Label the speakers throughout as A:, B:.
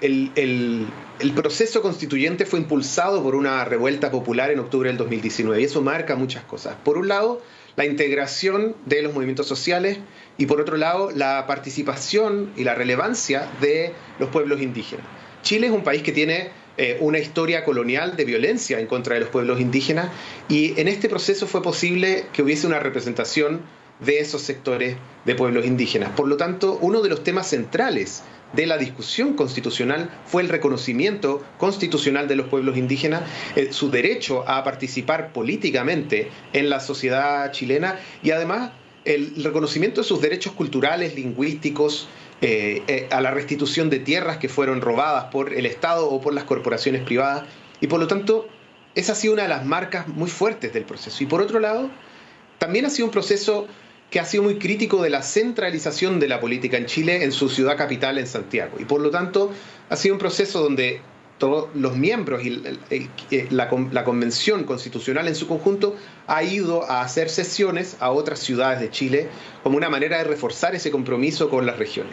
A: el, proceso constituyente fue impulsado por una revuelta popular en octubre del 2019 y eso marca muchas cosas. Por un lado, la integración de los movimientos sociales y por otro lado, la participación y la relevancia de los pueblos indígenas. Chile es un país que tiene eh, una historia colonial de violencia en contra de los pueblos indígenas y en este proceso fue posible que hubiese una representación de esos sectores de pueblos indígenas. Por lo tanto, uno de los temas centrales de la discusión constitucional fue el reconocimiento constitucional de los pueblos indígenas, eh, su derecho a participar políticamente en la sociedad chilena y además el reconocimiento de sus derechos culturales, lingüísticos, eh, eh, a la restitución de tierras que fueron robadas por el Estado o por las corporaciones privadas. Y por lo tanto, esa ha sido una de las marcas muy fuertes del proceso. Y por otro lado, también ha sido un proceso que ha sido muy crítico de la centralización de la política en Chile en su ciudad capital, en Santiago. Y por lo tanto, ha sido un proceso donde todos los miembros y la, Convención Constitucional en su conjunto ha ido a hacer sesiones a otras ciudades de Chile como una manera de reforzar ese compromiso con las regiones.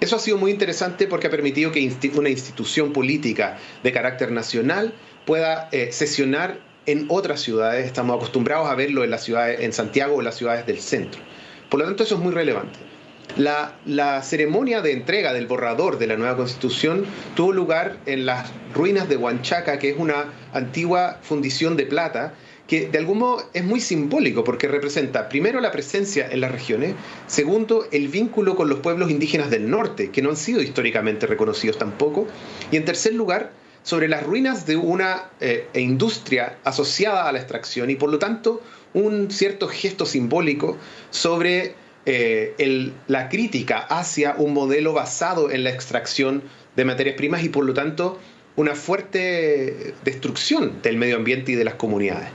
A: Eso ha sido muy interesante porque ha permitido que una institución política de carácter nacional pueda eh, sesionar en otras ciudades. Estamos acostumbrados a verlo en las ciudades, en Santiago o en las ciudades del centro. Por lo tanto, eso es muy relevante. La, ceremonia de entrega del borrador de la nueva constitución tuvo lugar en las ruinas de Huanchaca, que es una antigua fundición de plata, que de algún modo es muy simbólico porque representa primero la presencia en las regiones, segundo el vínculo con los pueblos indígenas del norte, que no han sido históricamente reconocidos tampoco, y en tercer lugar sobre las ruinas de una eh, industria asociada a la extracción y por lo tanto un cierto gesto simbólico sobre eh, la crítica hacia un modelo basado en la extracción de materias primas y por lo tanto una fuerte destrucción del medio ambiente y de las comunidades.